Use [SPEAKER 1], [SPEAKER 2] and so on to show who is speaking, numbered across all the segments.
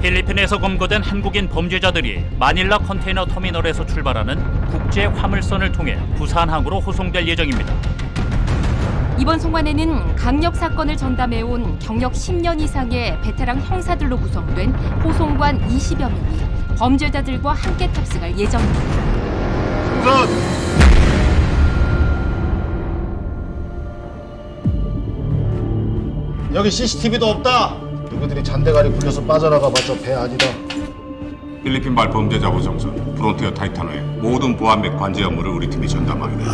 [SPEAKER 1] 태평양에서 검거된 한국인 범죄자들이 마닐라 컨테이너 터미널에서 출발하는 국제 화물선을 통해 부산항으로 호송될 예정입니다.
[SPEAKER 2] 이번 송환에는 강력 사건을 전담해온 경력 10년 이상의 베테랑 형사들로 구성된 호송관 20여 명이 범죄자들과 함께 탑승할 예정입니다.
[SPEAKER 3] 여기 CCTV도 없다. 누구들이 잔대가리 굴려서 빠져나가봤자 배 아니다.
[SPEAKER 4] 필리핀발 범죄자 구성선 프론티어 타이타노의 모든 보안 및 관제 업무를 우리 팀이 전담하게 돼.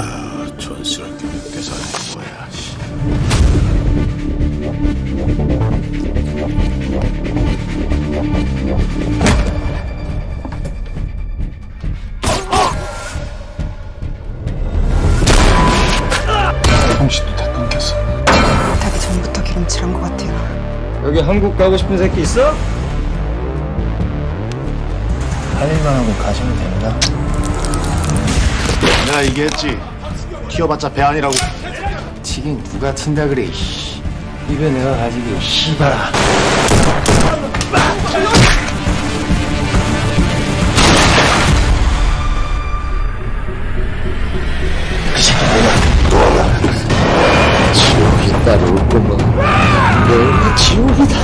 [SPEAKER 3] 촌스럽게 몇개 사는 거야. 씨. 통신도 다 끊겼어.
[SPEAKER 5] 부탁이 전부터 기름칠한 것 같아요.
[SPEAKER 6] 여기 한국 가고 싶은 새끼 있어?
[SPEAKER 3] 할 일만 하고 가시면 됩니다. 내가 얘기했지. 튀어봤자 배 아니라고.
[SPEAKER 6] 지금 누가 튄다 그래. 입에 내가 가지고 씨발아. 그 새끼 내가 지옥이 따로 올 것만 求你